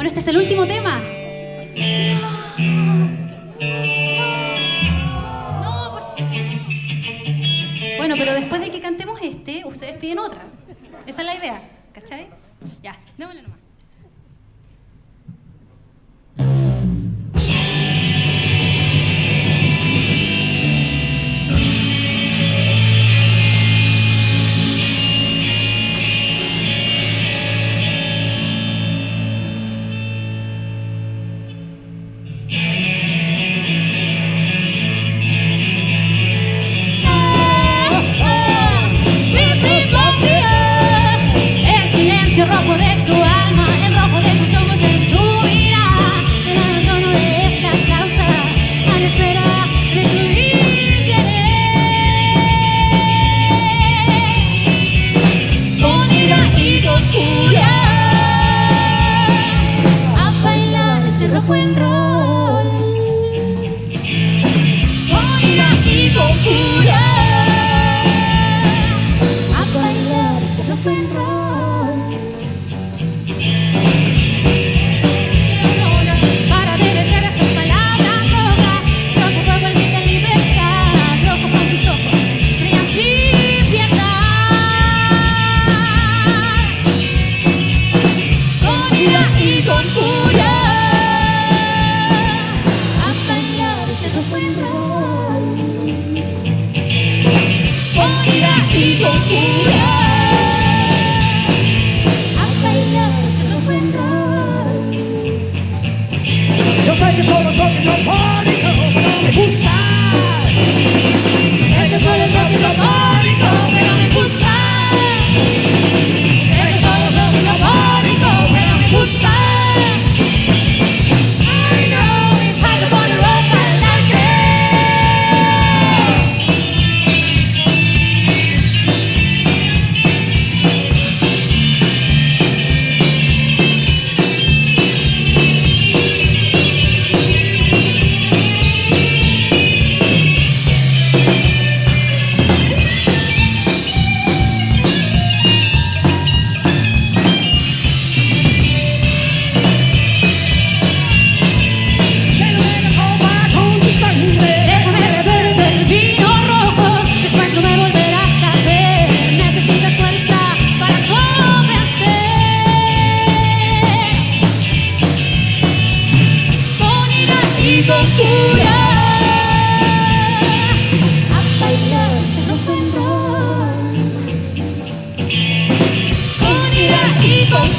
Bueno, este es el último tema. No, porque... Bueno, pero después de que cantemos este, ustedes piden otra. Esa es la idea, ¿cachai? Ya, démosle nomás. buen.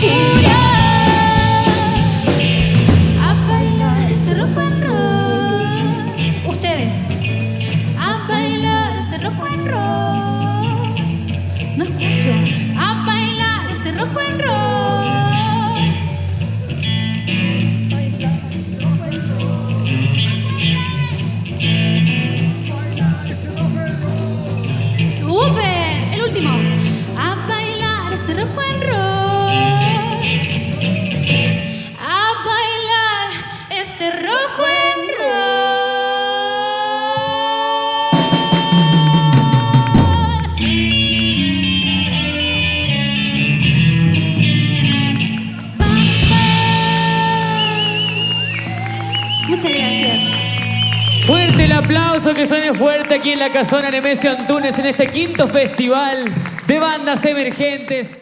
Kuda Fuerte el aplauso que suene fuerte aquí en la Casona Nemesio Antunes en este quinto festival de bandas emergentes.